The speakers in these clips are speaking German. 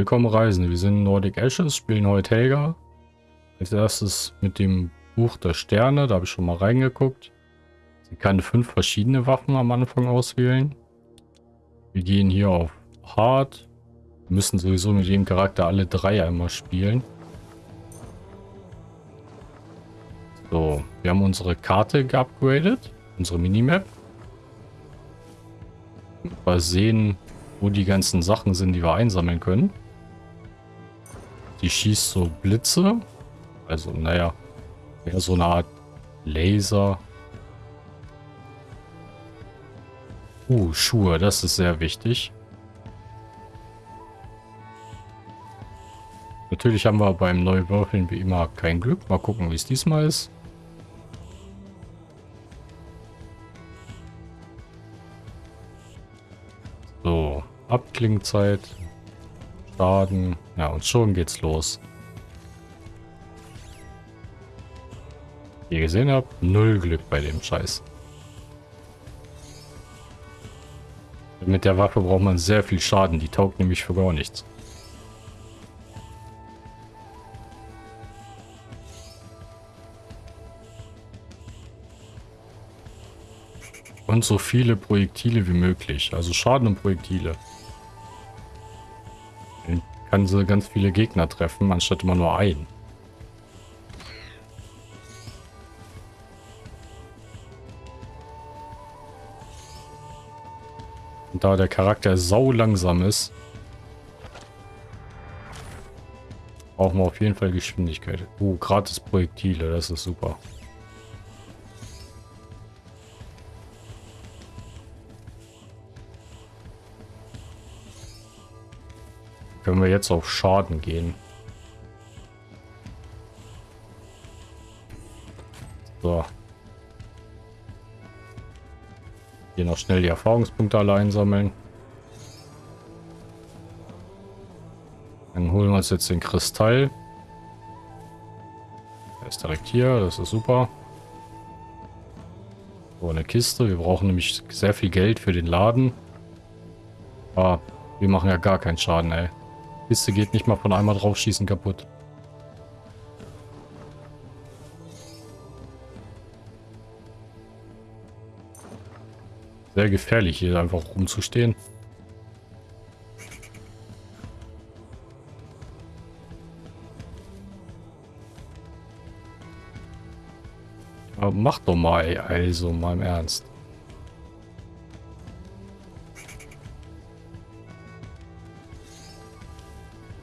Willkommen Reisende, wir sind Nordic Ashes, spielen heute Helga. Als erstes mit dem Buch der Sterne, da habe ich schon mal reingeguckt. Sie kann fünf verschiedene Waffen am Anfang auswählen. Wir gehen hier auf Hard. Wir müssen sowieso mit dem Charakter alle drei einmal spielen. So, wir haben unsere Karte geupgradet, unsere Minimap. Mal sehen, wo die ganzen Sachen sind, die wir einsammeln können. Die schießt so Blitze. Also, naja, wäre so eine Art Laser. Uh, Schuhe, das ist sehr wichtig. Natürlich haben wir beim Neuwürfeln wie immer kein Glück. Mal gucken, wie es diesmal ist. So, Abklingzeit. Schaden. Ja, und schon geht's los. Wie ihr gesehen habt, null Glück bei dem Scheiß. Mit der Waffe braucht man sehr viel Schaden. Die taugt nämlich für gar nichts. Und so viele Projektile wie möglich. Also Schaden und Projektile kann sie ganz viele Gegner treffen, anstatt immer nur einen. Und da der Charakter sau langsam ist, brauchen wir auf jeden Fall Geschwindigkeit. Oh, gratis Projektile, das ist super. Können wir jetzt auf Schaden gehen. So. Hier noch schnell die Erfahrungspunkte alle einsammeln. Dann holen wir uns jetzt den Kristall. Der ist direkt hier, das ist super. So, eine Kiste. Wir brauchen nämlich sehr viel Geld für den Laden. Ah, wir machen ja gar keinen Schaden, ey. Kiste geht nicht mal von einmal draufschießen kaputt. Sehr gefährlich hier einfach rumzustehen. Aber mach doch mal, also mal im Ernst.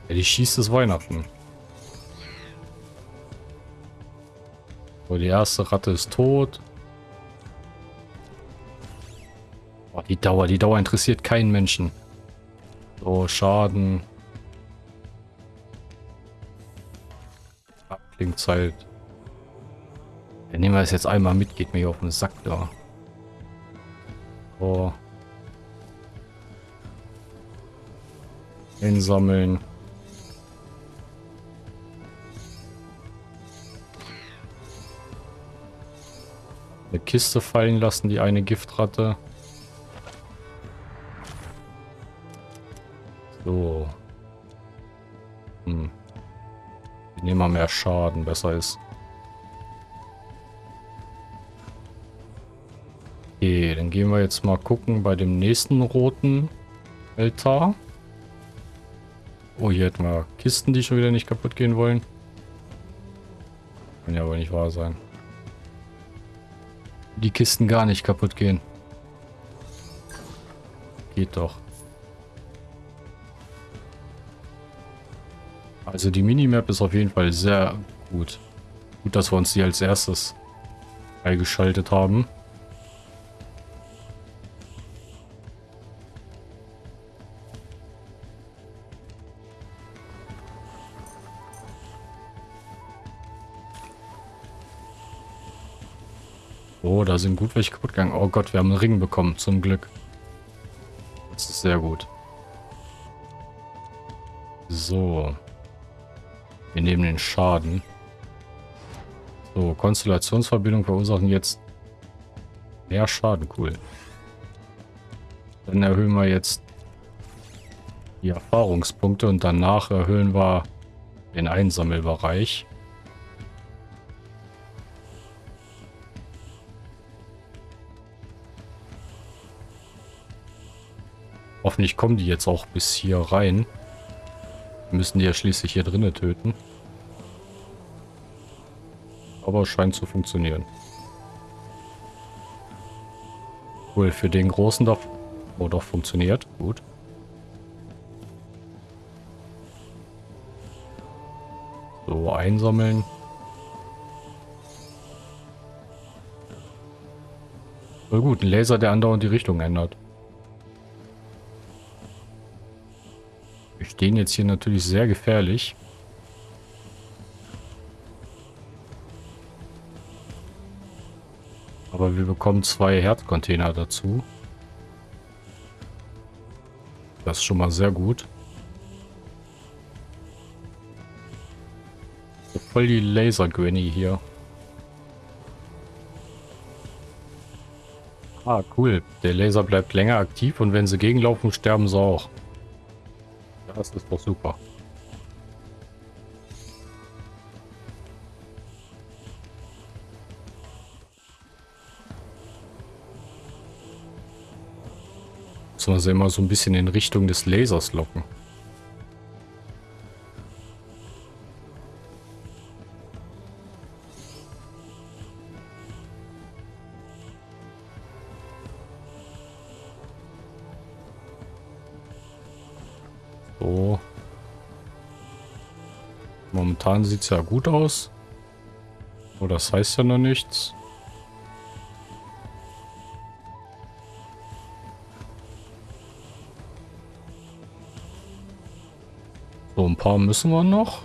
Ja, die schießt es Weihnachten. So, die erste Ratte ist tot. Oh, die Dauer, die Dauer interessiert keinen Menschen. So, Schaden. Abklingzeit. Ja, nehmen wir das jetzt einmal mit, geht mir hier auf den Sack da. So. Einsammeln. Eine Kiste fallen lassen, die eine Giftratte. So. Hm. Wir nehmen mal mehr Schaden, besser ist. Okay, dann gehen wir jetzt mal gucken bei dem nächsten roten Altar. Oh, hier hätten wir Kisten, die schon wieder nicht kaputt gehen wollen. Kann ja wohl nicht wahr sein die Kisten gar nicht kaputt gehen. Geht doch. Also die Minimap ist auf jeden Fall sehr gut. Gut, dass wir uns die als erstes freigeschaltet haben. Sind gut welche kaputt gegangen. Oh Gott, wir haben einen Ring bekommen, zum Glück. Das ist sehr gut. So. Wir nehmen den Schaden. So, Konstellationsverbindung verursachen jetzt mehr Schaden. Cool. Dann erhöhen wir jetzt die Erfahrungspunkte und danach erhöhen wir den Einsammelbereich. Hoffentlich kommen die jetzt auch bis hier rein. Wir müssen die ja schließlich hier drinnen töten. Aber scheint zu funktionieren. Cool, für den großen da... Oh, doch, funktioniert. Gut. So, einsammeln. Voll gut, ein Laser, der andauernd die Richtung ändert. Stehen jetzt hier natürlich sehr gefährlich. Aber wir bekommen zwei Herzcontainer dazu. Das ist schon mal sehr gut. Voll die Laser-Granny hier. Ah, cool. Der Laser bleibt länger aktiv und wenn sie gegenlaufen, sterben sie auch. Das ist doch super. Müssen wir sie immer so ein bisschen in Richtung des Lasers locken. Momentan sieht es ja gut aus. Oh, das heißt ja noch nichts. So, ein paar müssen wir noch.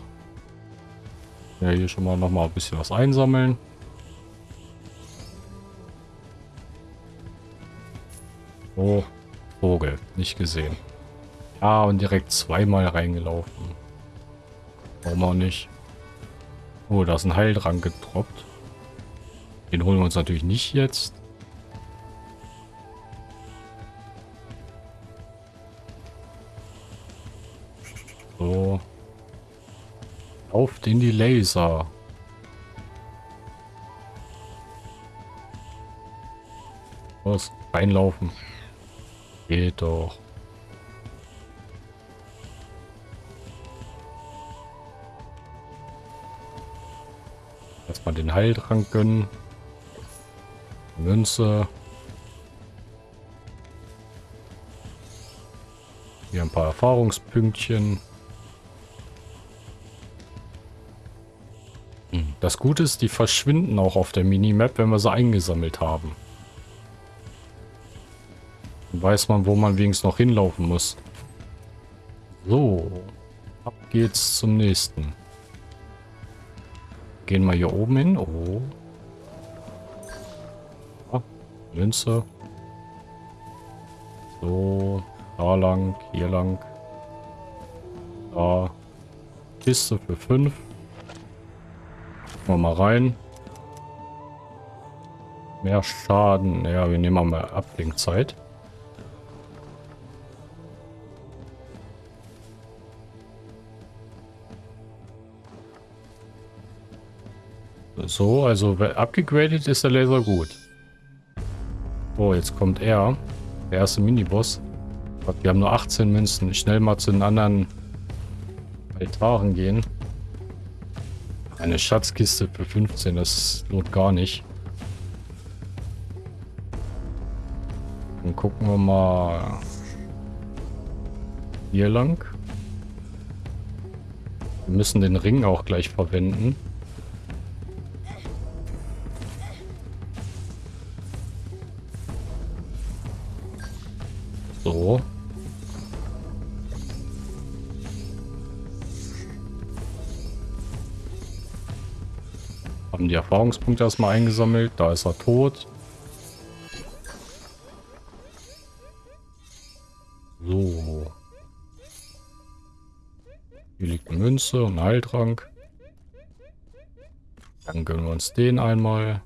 Ja, hier schon mal noch mal ein bisschen was einsammeln. Oh, Vogel. Nicht gesehen. Ja, und direkt zweimal reingelaufen. Warum auch nicht? Oh, da ist ein Heildrang getroppt. Den holen wir uns natürlich nicht jetzt. So. Lauft in die Laser. Was? Reinlaufen. Geht doch. Erstmal den Heiltrank gönnen. Münze. Hier ein paar Erfahrungspünktchen. Hm, das Gute ist, die verschwinden auch auf der Minimap, wenn wir sie eingesammelt haben. Dann weiß man, wo man wenigstens noch hinlaufen muss. So, ab geht's zum nächsten. Gehen wir hier oben hin. Oh. Ah, Münze. So. Da lang. Hier lang. Da. Kiste für 5. Mal rein. Mehr Schaden. Ja, wir nehmen mal Ablenkzeit. So, also abgegradet ist der Laser gut. Oh, jetzt kommt er. Der erste Miniboss. Wir haben nur 18 Münzen. Schnell mal zu den anderen Altaren gehen. Eine Schatzkiste für 15, das lohnt gar nicht. Dann gucken wir mal hier lang. Wir müssen den Ring auch gleich verwenden. So. Haben die Erfahrungspunkte erstmal eingesammelt. Da ist er tot. So. Hier liegt eine Münze und ein Heiltrank. Dann gönnen wir uns den einmal.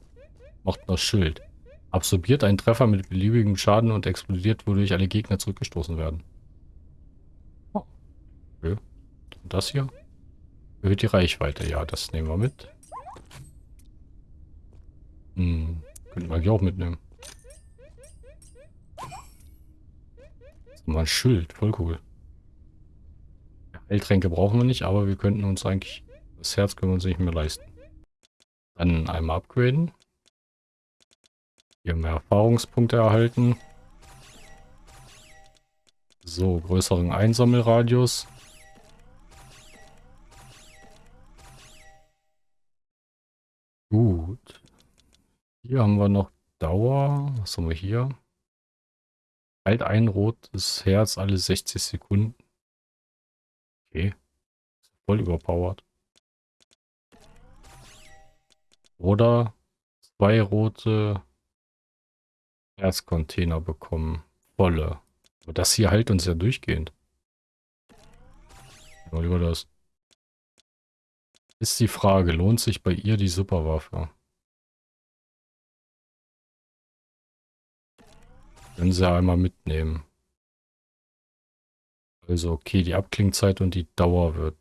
Macht das Schild. Absorbiert einen Treffer mit beliebigem Schaden und explodiert, wodurch alle Gegner zurückgestoßen werden. Oh. Und das hier? Erhöht die Reichweite. Ja, das nehmen wir mit. Hm, könnten wir hier auch mitnehmen. Mal ein Schild. Voll cool. Heiltränke brauchen wir nicht, aber wir könnten uns eigentlich... Das Herz können wir uns nicht mehr leisten. Dann einmal upgraden. Hier mehr Erfahrungspunkte erhalten. So, größeren Einsammelradius. Gut. Hier haben wir noch Dauer. Was haben wir hier? Halt ein rotes Herz alle 60 Sekunden. Okay. Voll überpowered. Oder zwei rote Herzcontainer bekommen. Volle. Aber das hier heilt uns ja durchgehend. Mal über das. Ist die Frage, lohnt sich bei ihr die Superwaffe? Können sie einmal mitnehmen. Also okay, die Abklingzeit und die Dauer wird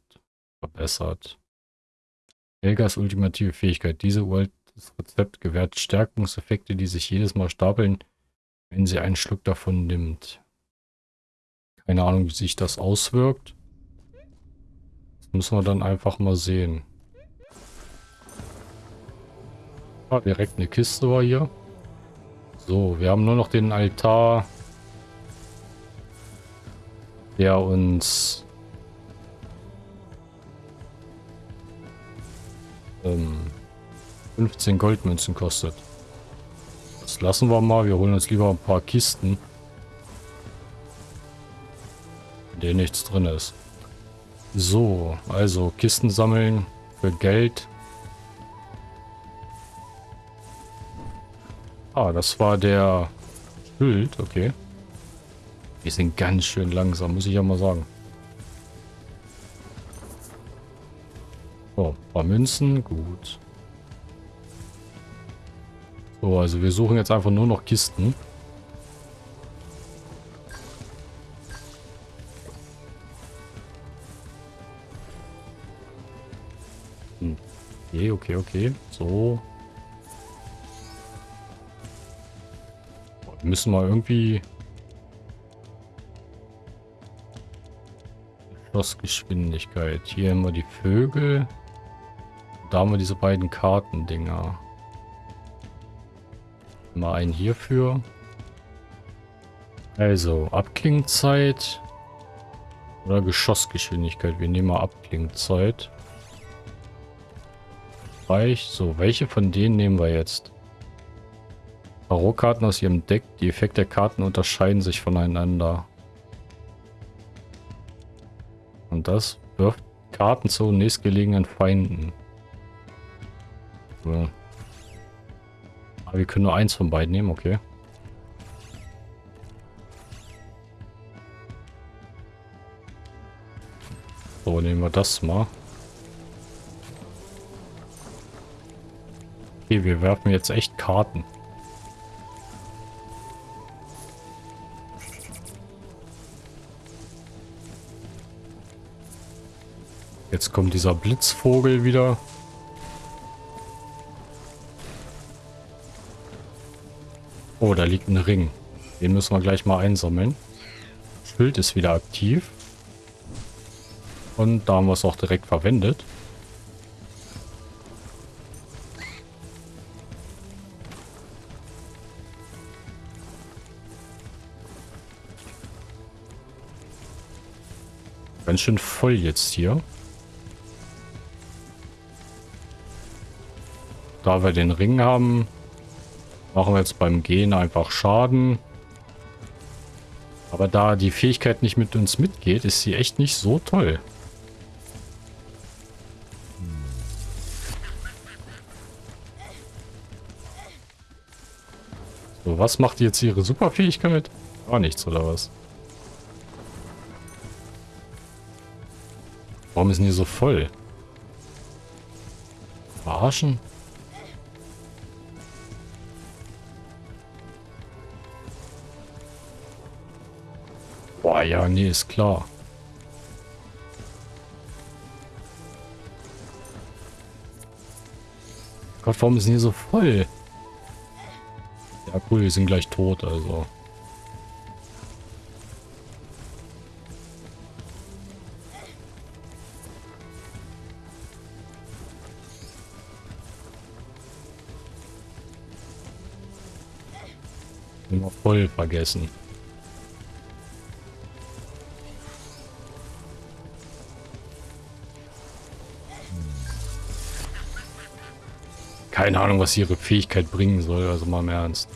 verbessert. Helgas ultimative Fähigkeit. Diese uraltes Rezept gewährt Stärkungseffekte, die sich jedes Mal stapeln, wenn sie einen Schluck davon nimmt. Keine Ahnung, wie sich das auswirkt. Das müssen wir dann einfach mal sehen. Ah, direkt eine Kiste war hier. So, wir haben nur noch den Altar der uns ähm, 15 Goldmünzen kostet. Das lassen wir mal. Wir holen uns lieber ein paar Kisten, in denen nichts drin ist. So, also Kisten sammeln für Geld. Ah, das war der Schild, okay. Wir sind ganz schön langsam, muss ich ja mal sagen. So, paar Münzen, gut. So, also wir suchen jetzt einfach nur noch Kisten. Hm. Okay, okay, okay. So. Müssen wir irgendwie Schlossgeschwindigkeit. Hier haben wir die Vögel. Da haben wir diese beiden Kartendinger. Mal einen hierfür. Also, Abklingzeit oder Geschossgeschwindigkeit. Wir nehmen mal Abklingzeit. Reicht. So, welche von denen nehmen wir jetzt? Tarotkarten aus ihrem Deck. Die Effekte der Karten unterscheiden sich voneinander. Und das wirft Karten zu nächstgelegenen Feinden. So. Wir können nur eins von beiden nehmen, okay. So, nehmen wir das mal. Okay, wir werfen jetzt echt Karten. Jetzt kommt dieser Blitzvogel wieder. Oh, da liegt ein Ring. Den müssen wir gleich mal einsammeln. Schild ist wieder aktiv. Und da haben wir es auch direkt verwendet. Ganz schön voll jetzt hier. Da wir den Ring haben, machen wir jetzt beim Gehen einfach Schaden. Aber da die Fähigkeit nicht mit uns mitgeht, ist sie echt nicht so toll. So, was macht jetzt ihre Superfähigkeit? Gar nichts, oder was? Warum ist denn hier so voll? Verarschen? Ja, nee, ist klar. Gott, warum ist denn hier so voll? Ja, cool, wir sind gleich tot, also. Immer voll vergessen. Keine Ahnung, was ihre Fähigkeit bringen soll, also mal im Ernst.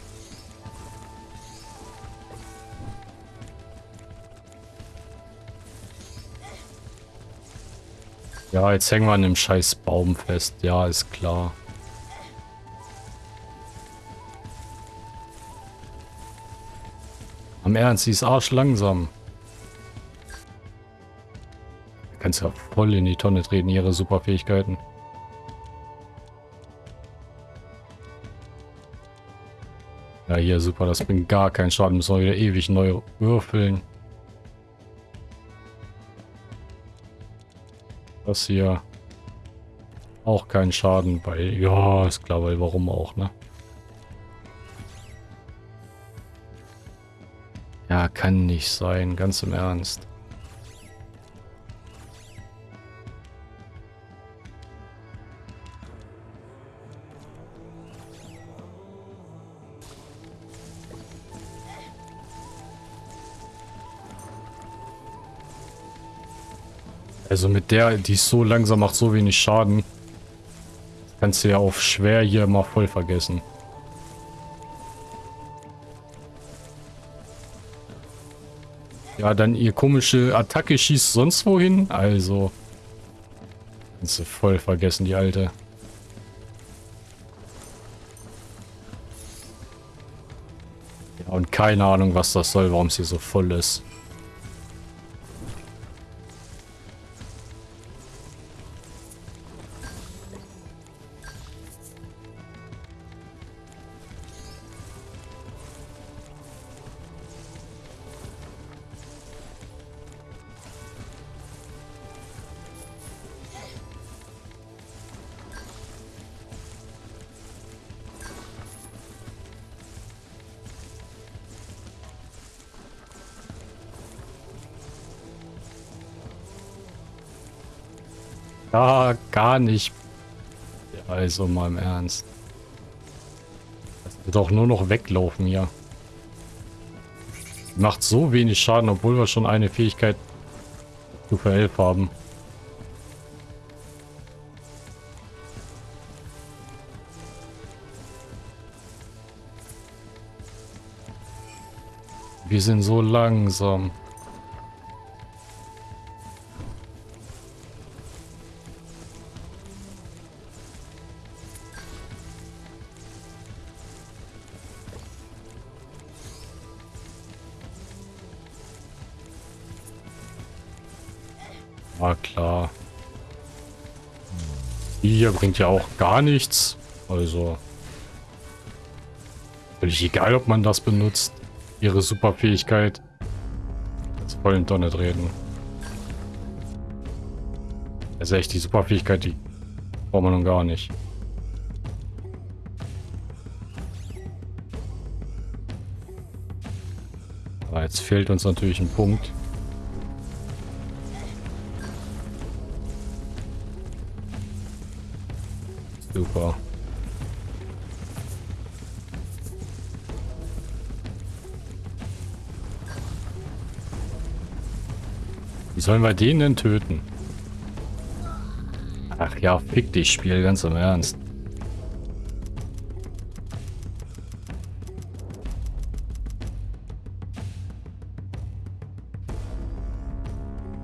Ja, jetzt hängen wir an dem scheiß Baum fest. Ja, ist klar. Am Ernst, sie ist arsch langsam. Kannst ja voll in die Tonne treten, ihre Superfähigkeiten. Ja, hier, super, das bringt gar keinen Schaden. Müssen wir wieder ewig neu würfeln. Das hier auch keinen Schaden, weil, ja, ist klar, weil warum auch, ne? Ja, kann nicht sein, ganz im Ernst. Also mit der, die ist so langsam, macht so wenig Schaden. Kannst du ja auf schwer hier mal voll vergessen. Ja, dann ihr komische Attacke schießt sonst wohin. Also. Kannst du voll vergessen, die alte. Ja, und keine Ahnung, was das soll, warum sie so voll ist. Ja, gar nicht. Also mal im Ernst. Das wird doch nur noch weglaufen hier. Macht so wenig Schaden, obwohl wir schon eine Fähigkeit zu 11 haben. Wir sind so langsam. Bringt ja auch gar nichts. Also. Völlig egal, ob man das benutzt. Ihre Superfähigkeit. Jetzt voll in Donner reden. Also echt, die Superfähigkeit, die braucht man nun gar nicht. Aber jetzt fehlt uns natürlich ein Punkt. Super. Wie sollen wir den denn töten? Ach ja, fick dich, Spiel, ganz im Ernst.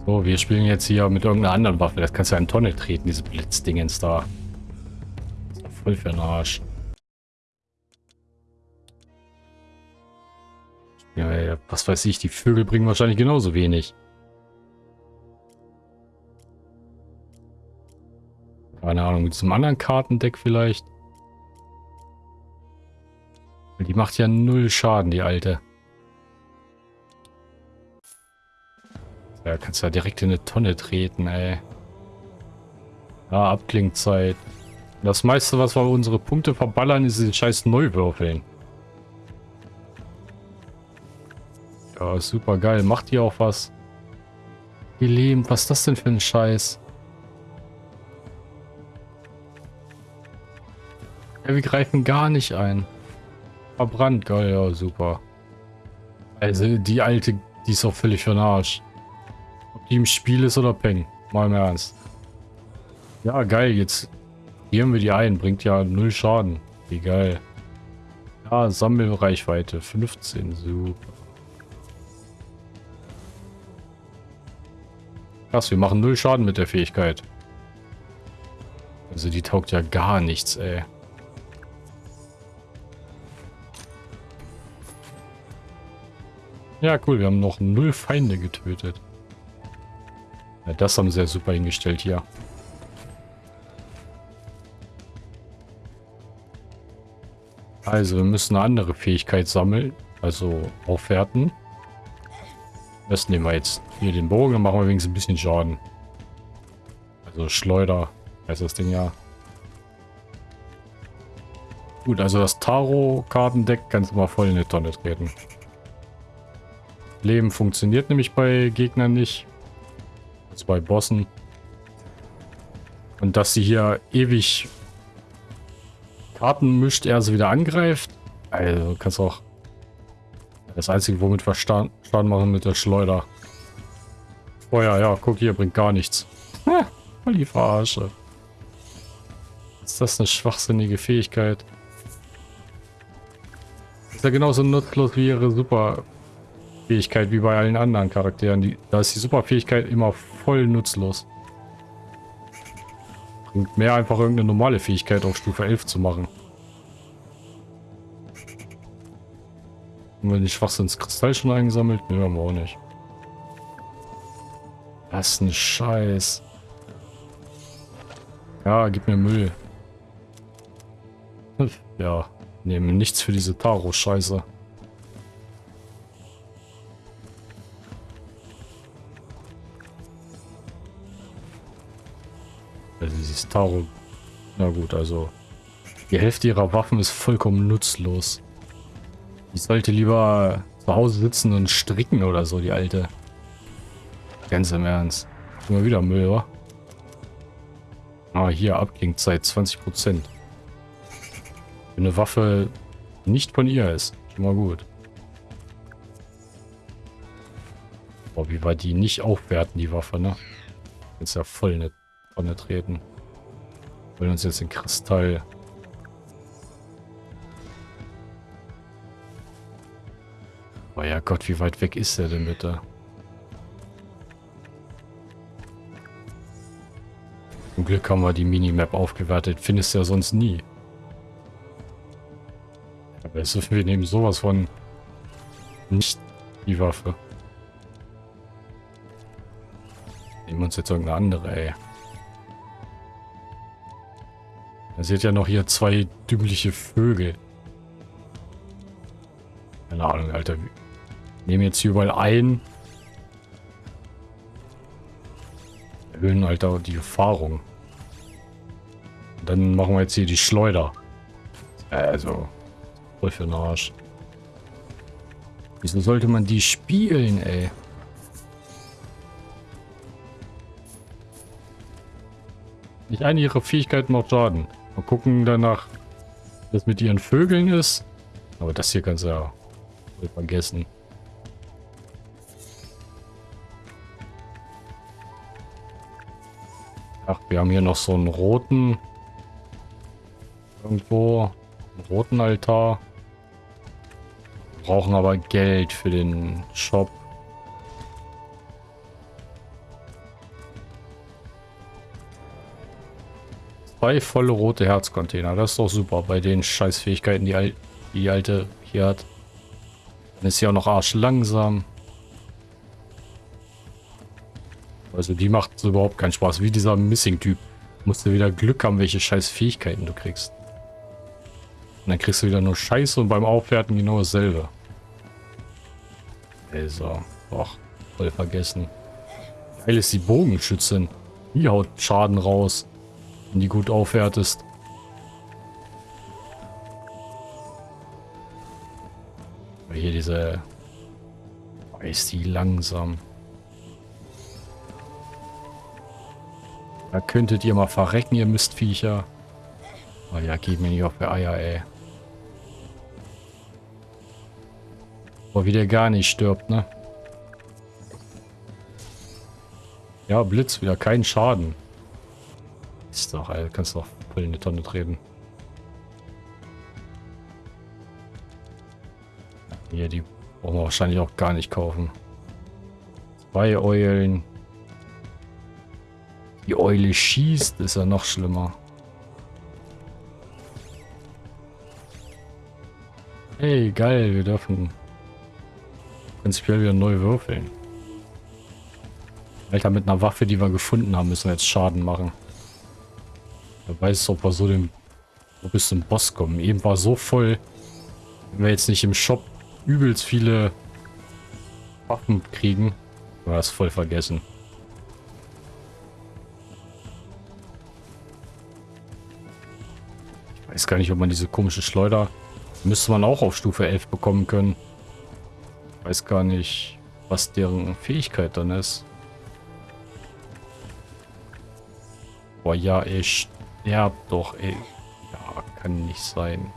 So, wir spielen jetzt hier mit irgendeiner anderen Waffe. Das kannst du ja in Tonne treten, diese Blitzdingens da. Voll für den Arsch. Ja, was weiß ich, die Vögel bringen wahrscheinlich genauso wenig. Keine Ahnung, mit diesem anderen Kartendeck vielleicht. Die macht ja null Schaden, die alte. Ja, kannst ja direkt in eine Tonne treten, ey. Ja, Abklingzeit. Das meiste, was wir unsere Punkte verballern, ist die scheiß Neuwürfeln. Ja, super geil. Macht hier auch was. Gelähmt. Was ist das denn für ein Scheiß? Ja, wir greifen gar nicht ein. Verbrannt, geil, ja, super. Also, die alte, die ist auch völlig für den Arsch. Ob die im Spiel ist oder Peng. Mal im Ernst. Ja, geil, jetzt gehen wir die ein. Bringt ja null Schaden. Geil. Ja, Sammelreichweite 15, super. Krass, wir machen null Schaden mit der Fähigkeit. Also die taugt ja gar nichts, ey. Ja, cool, wir haben noch null Feinde getötet. Ja, das haben sie ja super hingestellt hier. Also, wir müssen eine andere Fähigkeit sammeln. Also, aufwerten. Das nehmen wir jetzt hier den Bogen, dann machen wir wenigstens ein bisschen Schaden. Also Schleuder heißt das Ding ja. Gut, also das Tarot-Kartendeck kannst du mal voll in die Tonne treten. Leben funktioniert nämlich bei Gegnern nicht. Also bei Bossen. Und dass sie hier ewig Karten mischt, er sie wieder angreift. Also kannst auch das einzige, womit wir Schaden machen mit der Schleuder. Feuer, ja, guck hier, bringt gar nichts. Ha, die Verarsche. Ist das eine schwachsinnige Fähigkeit? Ist ja genauso nutzlos wie ihre Superfähigkeit, wie bei allen anderen Charakteren. Die, da ist die Superfähigkeit immer voll nutzlos. Bringt mehr einfach irgendeine normale Fähigkeit auf Stufe 11 zu machen. Haben wir den Schwachsinnskristall schon eingesammelt? Ne, haben wir auch nicht. Was ein Scheiß. Ja, gib mir Müll. Ja, nehmen nichts für diese Taro-Scheiße. Taro... Na gut, also... Die Hälfte ihrer Waffen ist vollkommen nutzlos. Ich sollte lieber zu Hause sitzen und stricken oder so, die alte. Ganz im Ernst. Immer wieder Müll, wa? Ah, hier, Abklingzeit 20%. Wenn eine Waffe nicht von ihr ist. Schon mal gut. Boah, wie war die nicht aufwerten, die Waffe, ne? Jetzt ja voll eine Tonne treten. Wollen uns jetzt den Kristall Oh ja Gott, wie weit weg ist er denn bitte? Zum Glück haben wir die Minimap aufgewertet. Findest du ja sonst nie. Aber jetzt wir nehmen sowas von nicht die Waffe. Nehmen wir uns jetzt irgendeine andere, ey. Seht ja noch hier zwei dümmliche Vögel. Keine Ahnung, Alter. Nehmen jetzt hier überall ein. Erhöhen auch die Erfahrung. Und dann machen wir jetzt hier die Schleuder. Also, voll für den Arsch. Wieso sollte man die spielen, ey? Nicht eine ihrer Fähigkeiten macht Schaden. Mal gucken danach, was mit ihren Vögeln ist. Aber das hier kannst du ja vergessen. Ach, wir haben hier noch so einen roten. Irgendwo. Einen roten Altar. Wir brauchen aber Geld für den Shop. Zwei volle rote Herzcontainer. Das ist doch super bei den Scheißfähigkeiten, die, die alte hier hat. Dann ist sie auch noch arsch langsam. Also die macht überhaupt keinen Spaß. Wie dieser Missing-Typ. Musst du wieder Glück haben, welche scheiß Fähigkeiten du kriegst. Und dann kriegst du wieder nur Scheiße und beim Aufwerten genau dasselbe. Also, och, voll vergessen. Geil ist die Bogenschützin. Die haut Schaden raus, und die gut aufwertest. Aber hier diese... Oh, ist die langsam. Da könntet ihr mal verrecken, ihr Mistviecher. Oh ja, geht mir nicht auf die Eier, ey. Oh, wie der gar nicht stirbt, ne? Ja, Blitz wieder, kein Schaden. Doch, ey, kannst doch voll in die Tonne treten. Hier, die brauchen wir wahrscheinlich auch gar nicht kaufen. Zwei Eulen. Die Eule schießt, ist ja noch schlimmer. Hey, geil, wir dürfen prinzipiell wieder neu würfeln. Alter, mit einer Waffe, die wir gefunden haben, müssen wir jetzt Schaden machen. Wer weiß, ob wir so den, bis zum Boss kommen. Eben war so voll, wenn wir jetzt nicht im Shop übelst viele Waffen kriegen, war das voll vergessen. Ich weiß gar nicht, ob man diese komische Schleuder müsste man auch auf Stufe 11 bekommen können. Ich weiß gar nicht, was deren Fähigkeit dann ist. Boah, ja, ey, sterb doch, ey. Ja, kann nicht sein.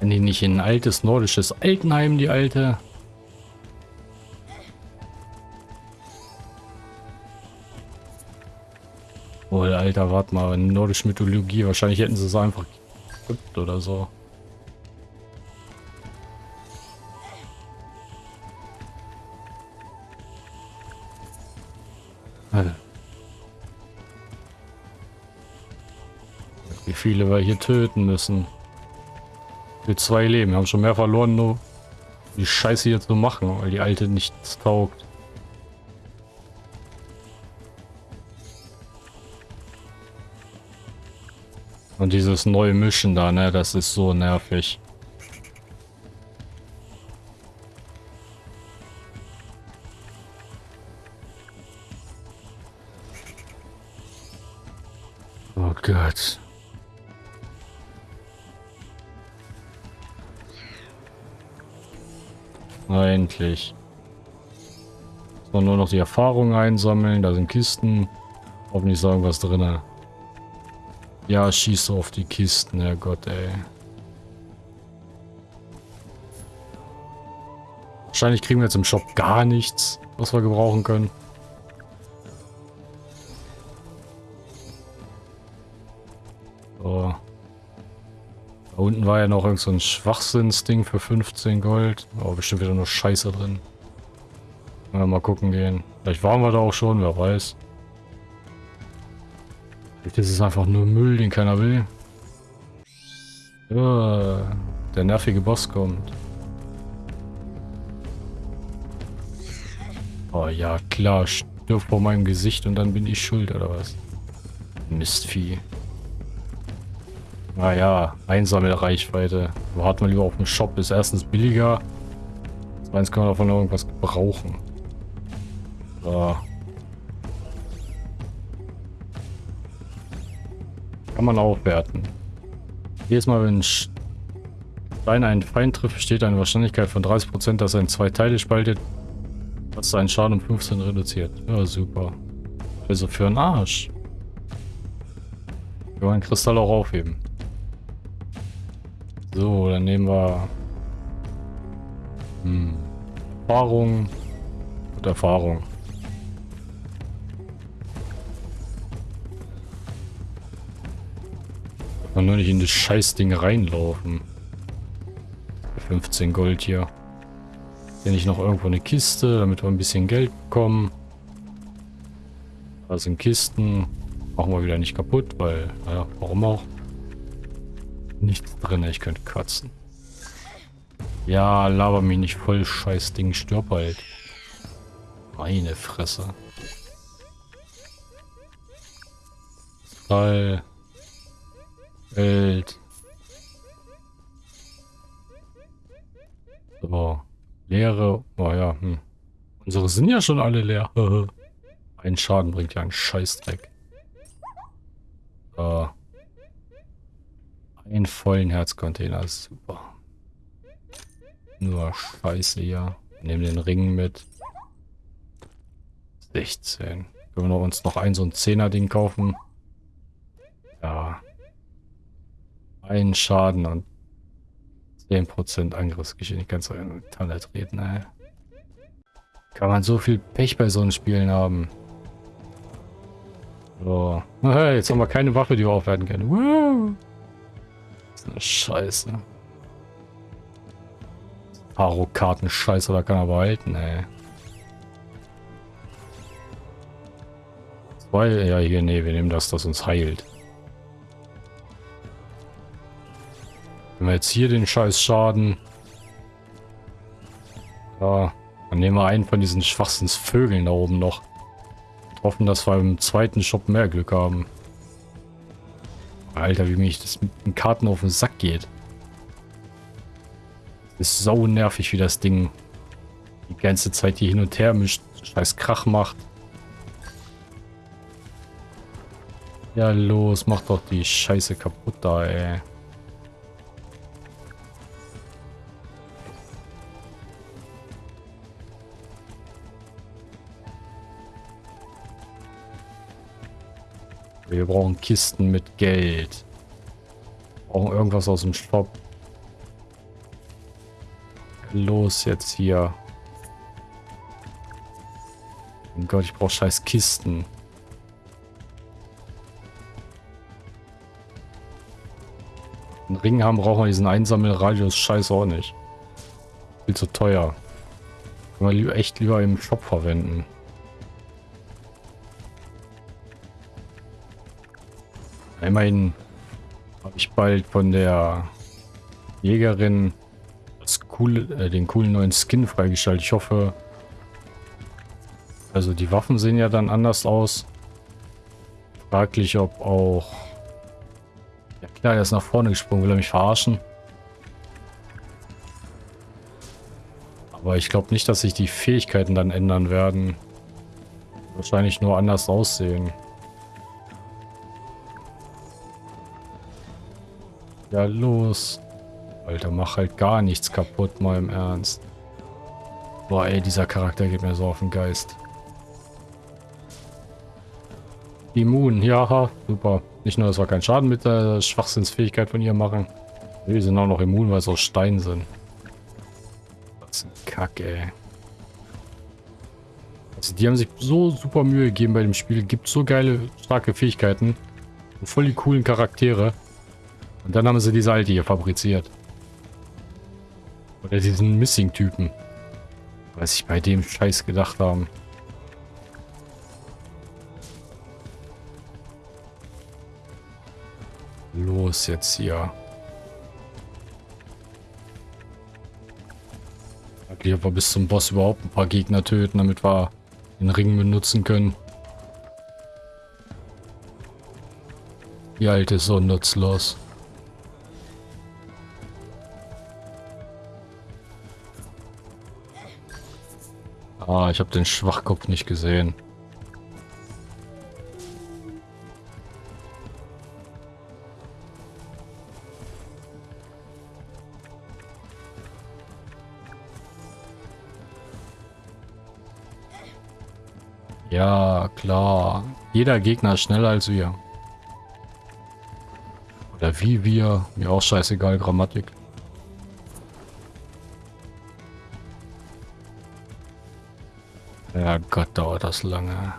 Die nicht in ein altes nordisches Altenheim, die alte? Wohl, Alter, warte mal, nordische Mythologie. Wahrscheinlich hätten sie es einfach gekippt oder so. Wie viele wir hier töten müssen. Für zwei Leben. Wir haben schon mehr verloren, nur die Scheiße hier zu machen, weil die alte nichts taugt. Und dieses neue Mischen da, ne, das ist so nervig. Noch die Erfahrung einsammeln. Da sind Kisten. Hoffentlich sagen was drin. Ja, schieß auf die Kisten. Herrgott, ey. Wahrscheinlich kriegen wir jetzt im Shop gar nichts, was wir gebrauchen können. Da unten war ja noch irgend so ein Schwachsinnsding für 15 Gold. Aber bestimmt wieder nur Scheiße drin. Ja, mal gucken gehen. Vielleicht waren wir da auch schon, wer weiß. Vielleicht ist es einfach nur Müll, den keiner will. Ja, der nervige Boss kommt. Oh ja, klar, stirb vor meinem Gesicht und dann bin ich schuld, oder was? Mistvieh. Naja, Einsammelreichweite. Warten wir lieber auf den Shop. Ist erstens billiger. Zweitens kann man davon irgendwas brauchen. So. Kann man aufwerten. Jedes Mal, wenn Stein einen Feind trifft, steht eine Wahrscheinlichkeit von 30%, dass er in zwei Teile spaltet, was seinen Schaden um 15 reduziert. Ja, super. Also für einen Arsch. Wir wollen Kristall auch aufheben. So, dann nehmen wir hm, Erfahrung und Erfahrung. Man nur nicht in das Scheißding reinlaufen. 15 Gold hier. Hier nicht noch irgendwo eine Kiste, damit wir ein bisschen Geld bekommen. Da sind Kisten. Machen wir wieder nicht kaputt, weil, naja, warum auch nichts drin. Ich könnte kotzen. Ja, laber mich nicht voll, scheiß Ding. Stirb halt. Meine Fresse. Schall. Welt. So. Leere. Oh ja, hm. Unsere sind ja schon alle leer. Ein Schaden bringt ja einen Scheißdreck. So. Einen vollen Herzcontainer. Super. Nur Scheiße hier. Nehmen den Ring mit. 16. Können wir uns noch ein so ein 10er Ding kaufen? Ja. Ein Schaden und 10% Angriffsgeschwindigkeit. So in Tanne treten, ey. Kann man so viel Pech bei so einen Spielen haben. So. Hey, jetzt haben wir keine Waffe, die wir aufwerten können. Wow. Das ist eine Scheiße. Paro-Karten-Scheiße, da kann er behalten, ey. Zwei, ja hier, nee, wir nehmen das, das uns heilt. Wenn wir jetzt hier den scheiß Schaden... Ja, dann nehmen wir einen von diesen Schwachsinnsvögeln da oben noch. Hoffen, dass wir im zweiten Shop mehr Glück haben. Alter, wie mich das mit den Karten auf den Sack geht. Ist sau nervig, wie das Ding die ganze Zeit hier hin und her mischt, scheiß Krach macht. Ja, los, mach doch die Scheiße kaputt da, ey. Wir brauchen Kisten mit Geld. Wir brauchen irgendwas aus dem Shop. Los jetzt hier. Oh Gott, ich brauche scheiß Kisten. Einen Ring haben brauchen wir diesen Einsammelradius scheiß auch nicht. Viel zu teuer. Können wir echt lieber im Shop verwenden. Immerhin habe ich bald von der Jägerin das coole, äh, den coolen neuen Skin freigeschaltet. Ich hoffe, also die Waffen sehen ja dann anders aus. Fraglich, ob auch... Ja klar, er ist nach vorne gesprungen. Will er mich verarschen? Aber ich glaube nicht, dass sich die Fähigkeiten dann ändern werden. Wahrscheinlich nur anders aussehen. Ja, los. Alter, mach halt gar nichts kaputt, mal im Ernst. Boah, ey, dieser Charakter geht mir so auf den Geist. Immun, ja, super. Nicht nur, dass wir keinen Schaden mit der Schwachsinnsfähigkeit von ihr machen. Wir sind auch noch immun, weil es aus Stein sind. Das ist ein Kack, ey. Also die haben sich so super Mühe gegeben bei dem Spiel. Gibt so geile, starke Fähigkeiten. Und voll die coolen Charaktere. Und dann haben sie diese alte hier fabriziert. Oder diesen Missing-Typen. Was ich bei dem Scheiß gedacht haben. Los jetzt hier. Eigentlich aber bis zum Boss überhaupt ein paar Gegner töten, damit wir den Ring benutzen können. Die alte ist so nutzlos. Ah, ich habe den Schwachkopf nicht gesehen. Ja, klar. Jeder Gegner ist schneller als wir. Oder wie wir. Mir auch scheißegal, Grammatik. Das lange.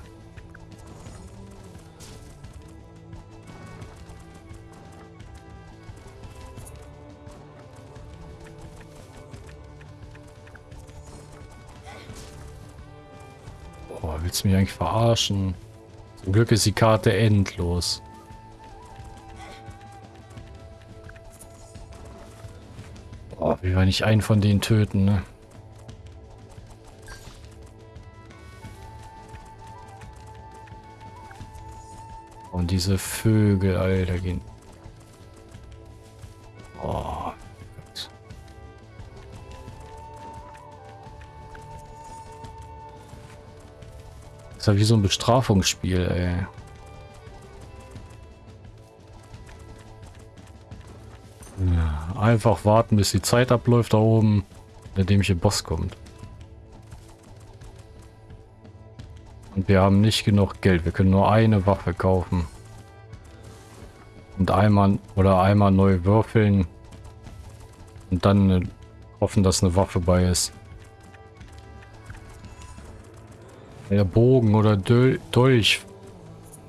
Boah, willst du mich eigentlich verarschen? Zum Glück ist die Karte endlos. Boah, wie wir nicht einen von denen töten, ne? Diese Vögel, Alter, gehen. Oh. Gott. Das ist ja wie so ein Bestrafungsspiel, ey. Einfach warten, bis die Zeit abläuft da oben, der dämliche Boss kommt. Und wir haben nicht genug Geld. Wir können nur eine Waffe kaufen. Und einmal oder einmal neu würfeln. Und dann hoffen, dass eine Waffe bei ist. Der Bogen oder Dol Dolch.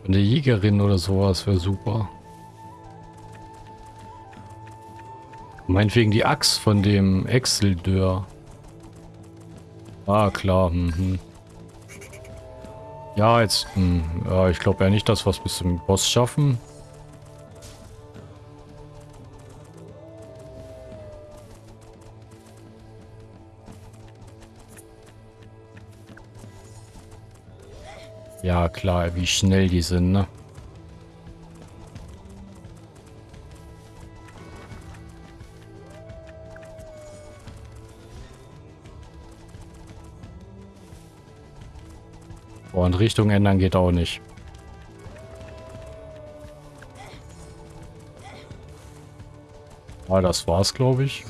Eine Jägerin oder sowas wäre super. Meinetwegen die Axt von dem Exeldör. Ah, klar. Mhm. Ja, jetzt... Mh, hm, ja, ich glaube ja nicht, dass wir es bis zum Boss schaffen. Klar, wie schnell die sind, ne? Und Richtung ändern geht auch nicht. Ah, das war's, glaube ich.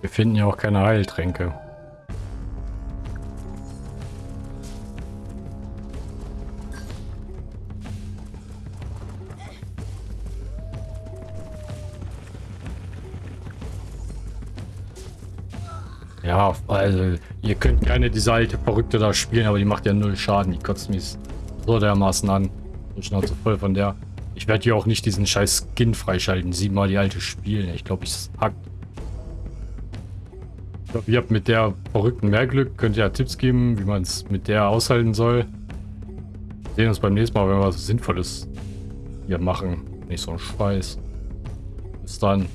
Wir finden ja auch keine Heiltränke. Also ihr könnt keine diese alte Verrückte da spielen, aber die macht ja null Schaden. Die kotzt mich so dermaßen an. So Schnauze voll von der. Ich werde hier auch nicht diesen scheiß Skin freischalten. Siebenmal die alte spielen. Ich glaube, ich hackt. Ich glaube, ihr habt mit der Verrückten mehr Glück. Könnt ihr ja Tipps geben, wie man es mit der aushalten soll. Wir sehen uns beim nächsten Mal, wenn wir was Sinnvolles hier machen. Nicht so ein Scheiß. Bis dann.